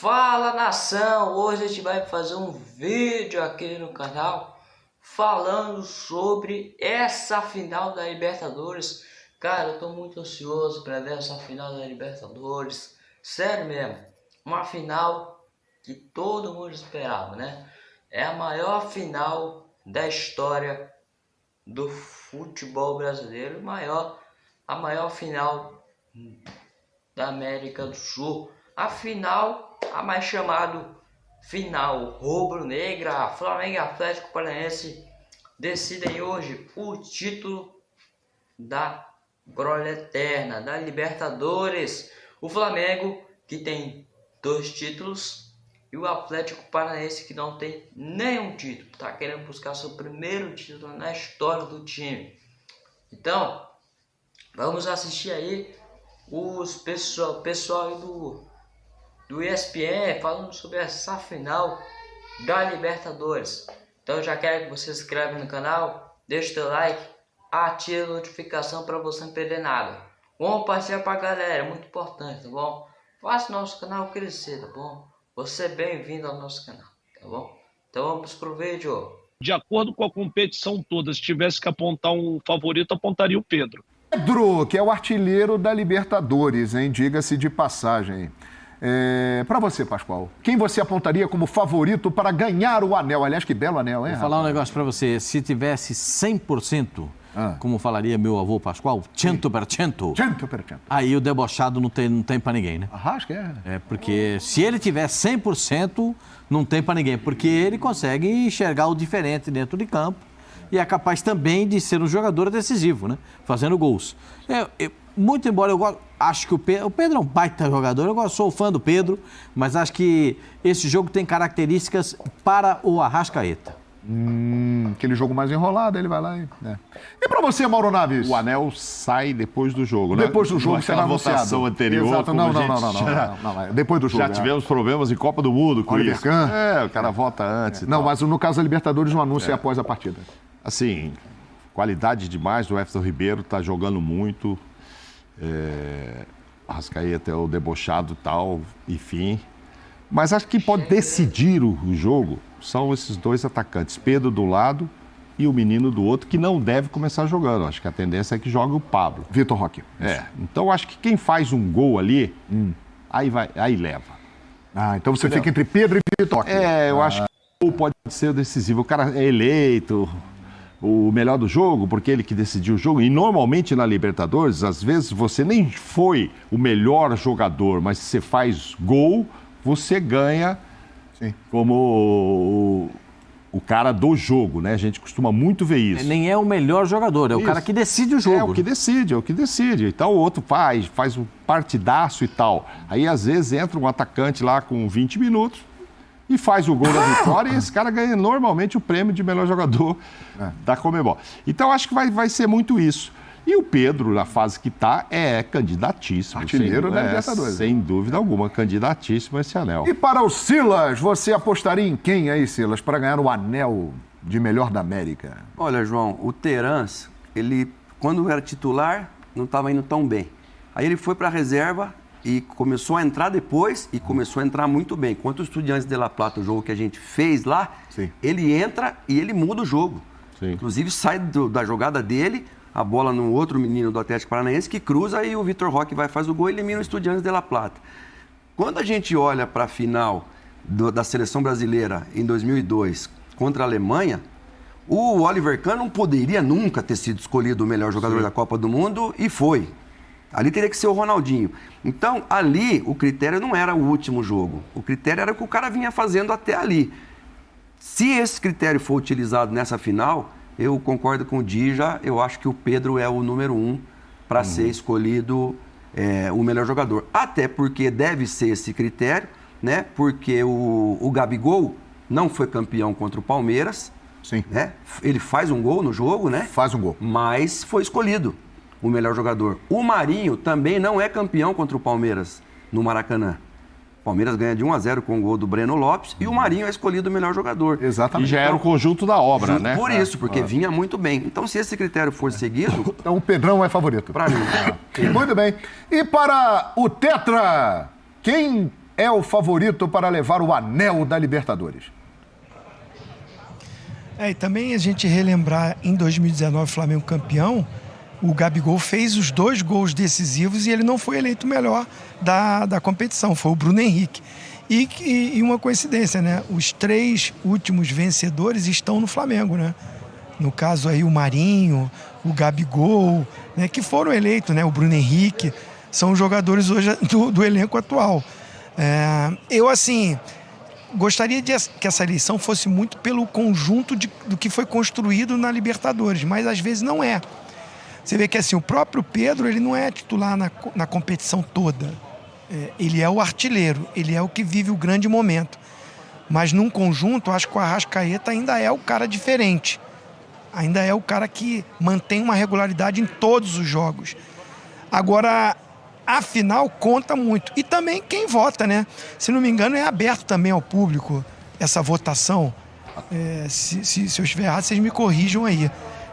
Fala nação, hoje a gente vai fazer um vídeo aqui no canal falando sobre essa final da Libertadores. Cara, eu tô muito ansioso para ver essa final da Libertadores. Sério mesmo, uma final que todo mundo esperava, né? É a maior final da história do futebol brasileiro, maior, a maior final da América do Sul. A final a mais chamado final rubro-negra, Flamengo e Atlético Paranaense decidem hoje o título da glória eterna, da Libertadores. O Flamengo, que tem dois títulos, e o Atlético Paranaense, que não tem nenhum título, está querendo buscar seu primeiro título na história do time. Então, vamos assistir aí os pessoal, pessoal do do ESPN falando sobre essa final da Libertadores. Então já quero que você se inscreva no canal, deixe seu like, ative a notificação para você não perder nada. Compartilha para a galera, é muito importante, tá bom? Faça nosso canal crescer, tá bom? Você é bem-vindo ao nosso canal, tá bom? Então vamos pro vídeo. De acordo com a competição toda, se tivesse que apontar um favorito, apontaria o Pedro. Pedro, que é o artilheiro da Libertadores, hein? Diga-se de passagem. É, para você, Pascoal, quem você apontaria como favorito para ganhar o anel? Aliás, que belo anel, hein? Vou falar um negócio para você. Se tivesse 100%, ah. como falaria meu avô Pascoal, cento per cento, cento per cento. aí o debochado não tem, não tem para ninguém, né? Arrasca, é. É, porque se ele tiver 100%, não tem para ninguém, porque ele consegue enxergar o diferente dentro de campo e é capaz também de ser um jogador decisivo, né? Fazendo gols. Eu, eu, muito embora eu acho que o Pedro, o Pedro é um baita jogador, eu sou fã do Pedro, mas acho que esse jogo tem características para o Arrascaeta. Hum, aquele jogo mais enrolado, ele vai lá e. É. E para você, Mauro Naves? O anel sai depois do jogo, né? Depois do jogo, será votação anterior. Exato, não, não, não, não, não, não, não, Depois do jogo. Já tivemos problemas em Copa do Mundo com Oliver isso. É, o cara vota antes. Não, mas no caso da Libertadores, o anúncio é após a partida. Assim, qualidade demais. O Everton Ribeiro está jogando muito. É, Rascaeta é o debochado tal, enfim. Mas acho que pode decidir o, o jogo são esses dois atacantes, Pedro do lado e o menino do outro, que não deve começar jogando. Acho que a tendência é que jogue o Pablo. Vitor Roque. É. Então acho que quem faz um gol ali, hum. aí, vai, aí leva. Ah, então você Entendeu? fica entre Pedro e Vitor Roque. É, eu ah. acho que o gol pode ser decisivo. O cara é eleito, o melhor do jogo, porque ele que decidiu o jogo. E normalmente na Libertadores, às vezes você nem foi o melhor jogador, mas se você faz gol, você ganha Sim. como o, o, cara do jogo, né? A gente costuma muito ver isso. Nem é o melhor jogador, é isso. o cara que decide o jogo. É o que decide, é o que decide. Então o outro faz, faz um partidaço e tal. Aí às vezes entra um atacante lá com 20 minutos, e faz o gol da vitória e esse cara ganha normalmente o prêmio de melhor jogador é. da Comebol. Então acho que vai, vai ser muito isso. E o Pedro, na fase que está, é candidatíssimo. Artilheiro da é, Libertadores. Sem dúvida alguma, candidatíssimo a esse anel. E para o Silas, você apostaria em quem aí, Silas, para ganhar o anel de melhor da América? Olha, João, o Terans, ele, quando era titular, não estava indo tão bem. Aí ele foi para a reserva, e começou a entrar depois e começou a entrar muito bem. Quanto o Estudiantes de La Plata, o jogo que a gente fez lá, Sim. ele entra e ele muda o jogo. Sim. Inclusive sai do, da jogada dele, a bola no outro menino do Atlético Paranaense que cruza e o Vitor Roque vai faz o gol e elimina o Estudiantes de La Plata. Quando a gente olha para a final do, da seleção brasileira em 2002 contra a Alemanha, o Oliver Kahn não poderia nunca ter sido escolhido o melhor jogador Sim. da Copa do Mundo e foi. Ali teria que ser o Ronaldinho. Então, ali, o critério não era o último jogo. O critério era o que o cara vinha fazendo até ali. Se esse critério for utilizado nessa final, eu concordo com o Dija, eu acho que o Pedro é o número um para uhum. ser escolhido é, o melhor jogador. Até porque deve ser esse critério, né? Porque o, o Gabigol não foi campeão contra o Palmeiras. Sim. Né? Ele faz um gol no jogo, né? Faz um gol. Mas foi escolhido o melhor jogador. O Marinho também não é campeão contra o Palmeiras no Maracanã. O Palmeiras ganha de 1 a 0 com o gol do Breno Lopes e o Marinho é escolhido o melhor jogador. Exatamente. E já era o conjunto da obra, né? Por isso, porque é. vinha muito bem. Então, se esse critério for seguido. Então, o Pedrão é favorito. Para mim. muito bem. E para o Tetra, quem é o favorito para levar o anel da Libertadores? É, e também a gente relembrar em 2019 o Flamengo campeão, o Gabigol fez os dois gols decisivos e ele não foi eleito o melhor da, da competição, foi o Bruno Henrique. E, e, e, uma coincidência, né? Os três últimos vencedores estão no Flamengo, né? No caso aí o Marinho, o Gabigol, né? que foram eleitos, né? O Bruno Henrique, são os jogadores hoje do, do elenco atual. É, eu, assim, gostaria de que essa eleição fosse muito pelo conjunto de, do que foi construído na Libertadores, mas às vezes não é. Você vê que assim, o próprio Pedro ele não é titular na, na competição toda. É, ele é o artilheiro, ele é o que vive o grande momento. Mas num conjunto, acho que o Arrascaeta ainda é o cara diferente. Ainda é o cara que mantém uma regularidade em todos os jogos. Agora, a final conta muito. E também quem vota, né? Se não me engano, é aberto também ao público essa votação. É, se, se, se, eu estiver errado, vocês me corrijam aí.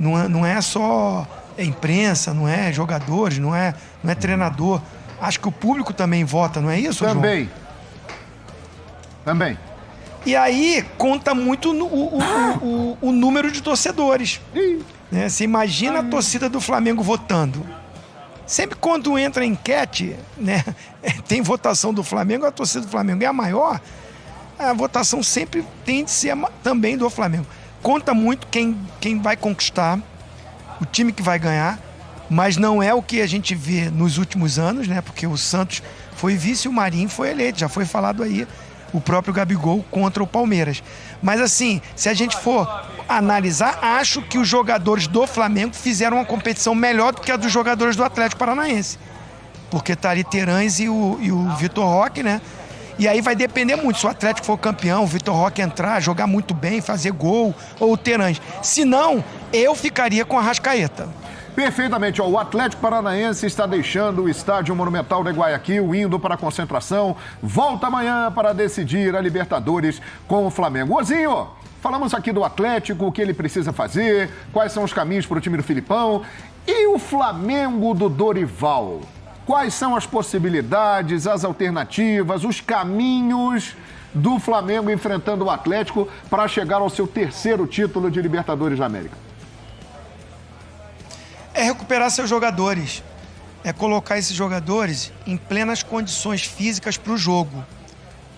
Não é, não é só imprensa, não é jogadores, não é, não é treinador. Acho que o público também vota, não é isso, Também. João? Também. E aí conta muito o, o, o, o número de torcedores. Né? Você imagina a torcida do Flamengo votando. Sempre quando entra enquete, né, tem votação do Flamengo, a torcida do Flamengo é a maior, a votação sempre tem de ser também do Flamengo. Conta muito quem, quem vai conquistar, o time que vai ganhar, mas não é o que a gente vê nos últimos anos, né? Porque o Santos foi vice e o Marinho foi eleito, já foi falado aí o próprio Gabigol contra o Palmeiras. Mas assim, se a gente for analisar, acho que os jogadores do Flamengo fizeram uma competição melhor do que a dos jogadores do Atlético Paranaense. Porque tá ali Terães e o, e o Vitor Roque, né? E aí vai depender muito. Se o Atlético for campeão, o Vitor Roque entrar, jogar muito bem, fazer gol, ou o Terãs. Se não, eu ficaria com a Rascaeta. Perfeitamente. Ó, o Atlético Paranaense está deixando o Estádio Monumental de Guayaquil, indo para a concentração. Volta amanhã para decidir a Libertadores com o Flamengo. Ozinho, falamos aqui do Atlético, o que ele precisa fazer, quais são os caminhos para o time do Filipão. E o Flamengo do Dorival? Quais são as possibilidades, as alternativas, os caminhos do Flamengo enfrentando o Atlético para chegar ao seu terceiro título de Libertadores da América? É recuperar seus jogadores, é colocar esses jogadores em plenas condições físicas para o jogo.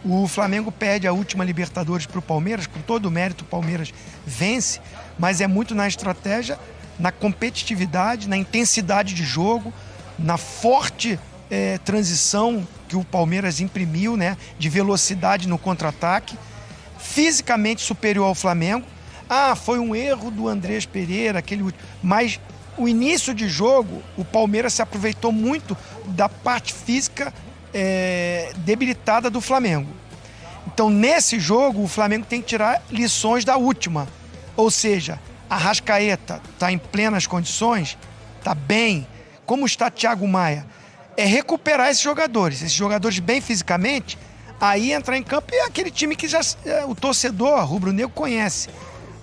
O Flamengo perde a última Libertadores para o Palmeiras, com todo o mérito, o Palmeiras vence, mas é muito na estratégia, na competitividade, na intensidade de jogo, na forte é, transição que o Palmeiras imprimiu, né, de velocidade no contra-ataque, fisicamente superior ao Flamengo. Ah, foi um erro do Andrés Pereira, aquele mas o início de jogo, o Palmeiras se aproveitou muito da parte física é, debilitada do Flamengo. Então, nesse jogo, o Flamengo tem que tirar lições da última. Ou seja, a Rascaeta está em plenas condições, está bem. Como está Thiago Maia? É recuperar esses jogadores, esses jogadores bem fisicamente, aí entrar em campo e é aquele time que já é, o torcedor rubro-negro conhece.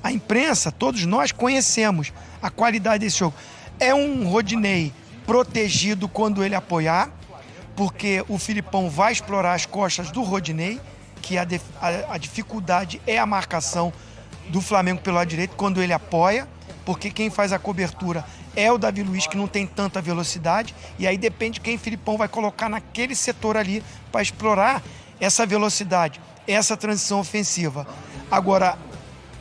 A imprensa, todos nós conhecemos a qualidade desse jogo. É um Rodinei protegido quando ele apoiar, porque o Filipão vai explorar as costas do Rodinei, que a, a, a dificuldade é a marcação do Flamengo pelo lado direito quando ele apoia, porque quem faz a cobertura é o Davi Luiz, que não tem tanta velocidade, e aí depende quem Filipão vai colocar naquele setor ali para explorar essa velocidade, essa transição ofensiva. Agora,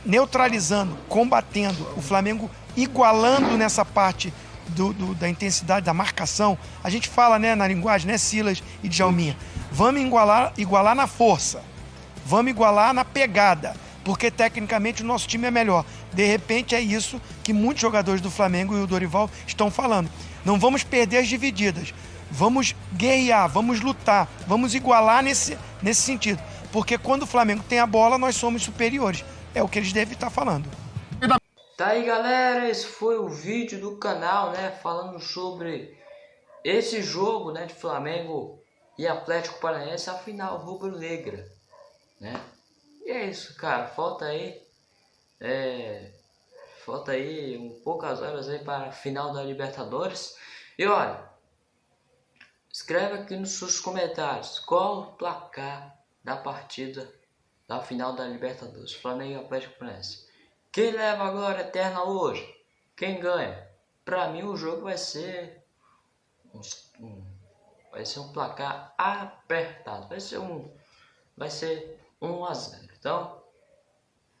neutralizando, combatendo, o Flamengo igualando nessa parte do, do, da intensidade da marcação. A gente fala né, na linguagem, né, Silas e Djalminha? Vamos igualar, igualar na força, vamos igualar na pegada, porque tecnicamente o nosso time é melhor. De repente é isso que muitos jogadores do Flamengo e o Dorival estão falando. Não vamos perder as divididas, vamos guerrear, vamos lutar, vamos igualar nesse, nesse sentido. Porque quando o Flamengo tem a bola, nós somos superiores. É o que eles devem estar falando. Tá aí galera, esse foi o vídeo do canal, né, falando sobre esse jogo, né, de Flamengo e Atlético Paranaense, a final rubro-negra, né. E é isso, cara, falta aí, é, falta aí um poucas horas aí para a final da Libertadores. E olha, escreve aqui nos seus comentários qual o placar da partida da final da Libertadores, Flamengo e Atlético Paranaense. Quem leva a glória eterna hoje? Quem ganha? Para mim o jogo vai ser um, vai ser um placar apertado, vai ser um vai ser 1 a 0. Então,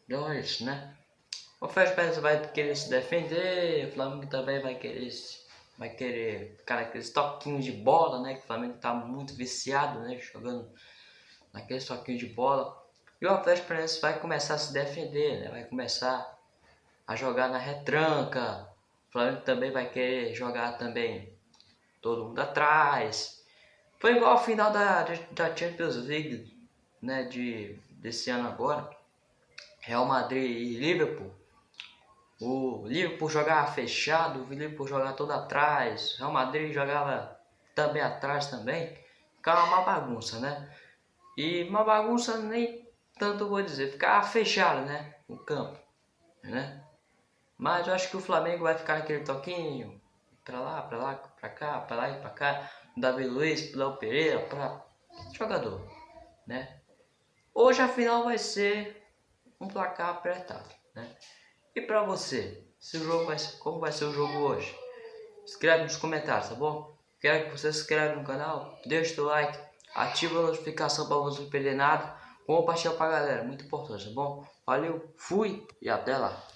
então é isso, né? O Fred vai querer se defender, o Flamengo também vai querer vai querer ficar naqueles toquinhos de bola, né? Que o Flamengo tá muito viciado, né? Jogando naqueles toquinhos de bola. E o Atlético Paranaense vai começar a se defender, né? Vai começar a jogar na retranca. O Flamengo também vai querer jogar também todo mundo atrás. Foi igual ao final da, da Champions League, né? De, desse ano agora. Real Madrid e Liverpool. O Liverpool jogava fechado, o Liverpool jogava todo atrás, Real Madrid jogava também atrás também. Ficava uma bagunça, né? E uma bagunça nem tanto vou dizer, ficava fechado, né? O campo, né? Mas eu acho que o Flamengo vai ficar naquele toquinho, pra lá, pra lá, pra cá, pra lá e pra cá. Davi Luiz, Léo Pereira, pra jogador, né? Hoje a final vai ser um placar apertado, né? E para você, se o jogo vai ser, como vai ser o jogo hoje? Escreve nos comentários, tá bom? Quero que você se inscreva no canal, deixe o like, ativa a notificação para você não perder nada, compartilha pra galera, muito importante, tá bom? Valeu, fui e até lá!